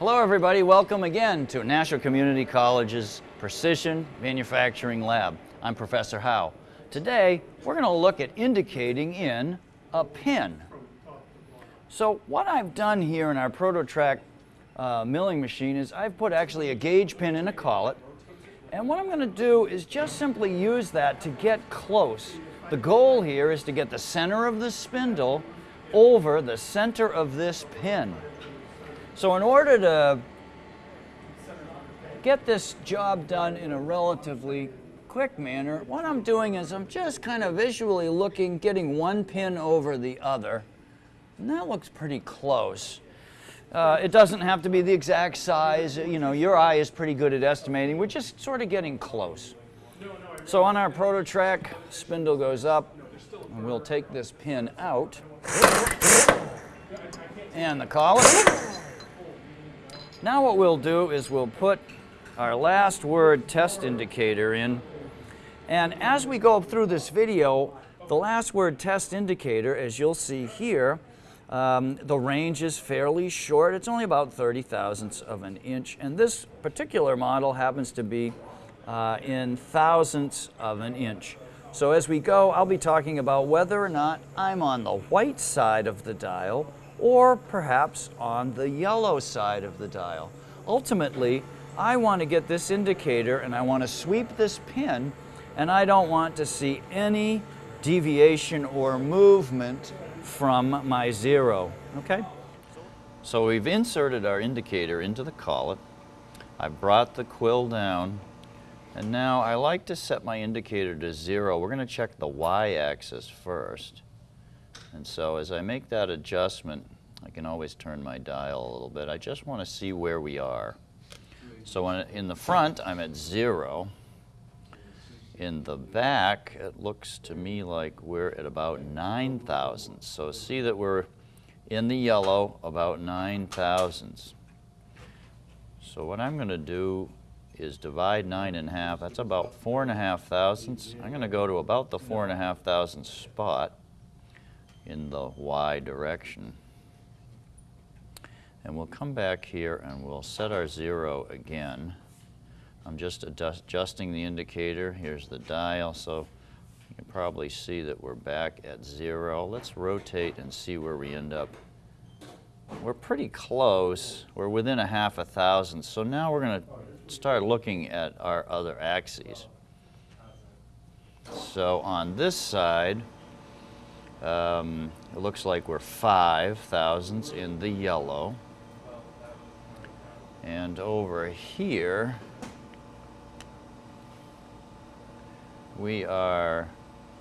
Hello everybody, welcome again to National Community College's Precision Manufacturing Lab. I'm Professor Howe. Today, we're going to look at indicating in a pin. So what I've done here in our ProtoTRAK uh, milling machine is I've put actually a gauge pin in a collet. And what I'm going to do is just simply use that to get close. The goal here is to get the center of the spindle over the center of this pin. So in order to get this job done in a relatively quick manner, what I'm doing is I'm just kind of visually looking, getting one pin over the other. And that looks pretty close. Uh, it doesn't have to be the exact size. You know, your eye is pretty good at estimating. We're just sort of getting close. So on our ProtoTRAK, spindle goes up, and we'll take this pin out and the collet. Now what we'll do is we'll put our last word test indicator in. And as we go through this video, the last word test indicator, as you'll see here, um, the range is fairly short. It's only about 30 thousandths of an inch. And this particular model happens to be uh, in thousandths of an inch. So as we go, I'll be talking about whether or not I'm on the white side of the dial or perhaps on the yellow side of the dial. Ultimately, I want to get this indicator and I want to sweep this pin and I don't want to see any deviation or movement from my zero, okay? So we've inserted our indicator into the collet. I brought the quill down and now I like to set my indicator to zero. We're going to check the y-axis first. And so as I make that adjustment, I can always turn my dial a little bit. I just want to see where we are. So in the front, I'm at zero. In the back, it looks to me like we're at about 9 thousandths. So see that we're in the yellow about 9 thousandths. So what I'm going to do is divide 9 in half. That's about 4 and a half thousandths. I'm going to go to about the 4 and a half thousandths spot in the y direction. And we'll come back here and we'll set our zero again. I'm just adjusting the indicator. Here's the dial, so you can probably see that we're back at zero. Let's rotate and see where we end up. We're pretty close. We're within a half a thousand. So now we're going to start looking at our other axes. So on this side, um, it looks like we're five thousandths in the yellow. And over here, we are,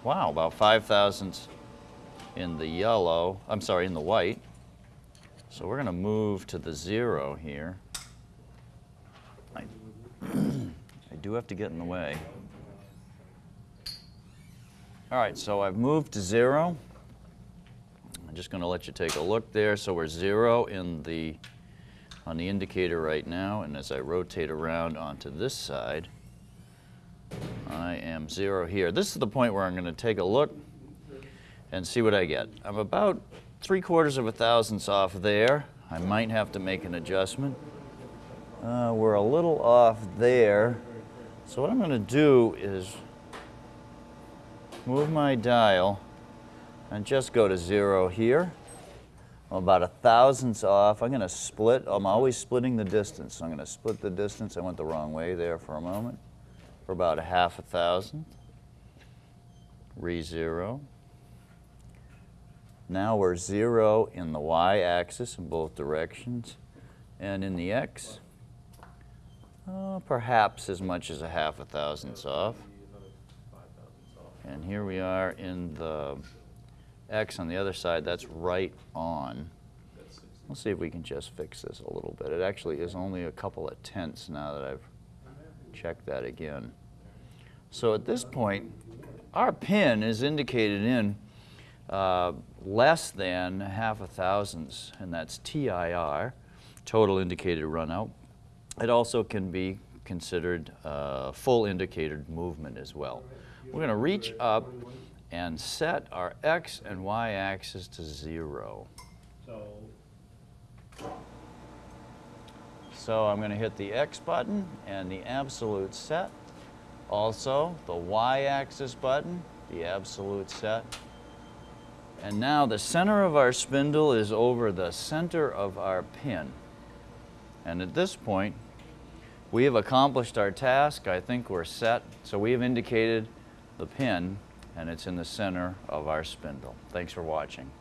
wow, about five thousandths in the yellow, I'm sorry, in the white. So we're going to move to the zero here. I, I do have to get in the way. All right, so I've moved to zero. Just going to let you take a look there. So we're zero in the on the indicator right now, and as I rotate around onto this side, I am zero here. This is the point where I'm going to take a look and see what I get. I'm about three quarters of a thousandths off there. I might have to make an adjustment. Uh, we're a little off there. So what I'm going to do is move my dial and just go to zero here. I'm about a thousandths off. I'm going to split. I'm always splitting the distance. So I'm going to split the distance. I went the wrong way there for a moment. For about a half a thousandth. Re-zero. Now we're zero in the y-axis in both directions. And in the x, uh, perhaps as much as a half a thousandths off. And here we are in the X on the other side, that's right on. Let's see if we can just fix this a little bit. It actually is only a couple of tenths now that I've checked that again. So at this point, our pin is indicated in uh, less than half a thousandths, and that's TIR, total indicated runout. It also can be considered uh, full indicated movement as well. We're going to reach up and set our x and y axis to zero. So So I'm going to hit the X button and the absolute set. Also, the Y-axis button, the absolute set. And now the center of our spindle is over the center of our pin. And at this point, we have accomplished our task. I think we're set. So we have indicated the pin and it's in the center of our spindle. Thanks for watching.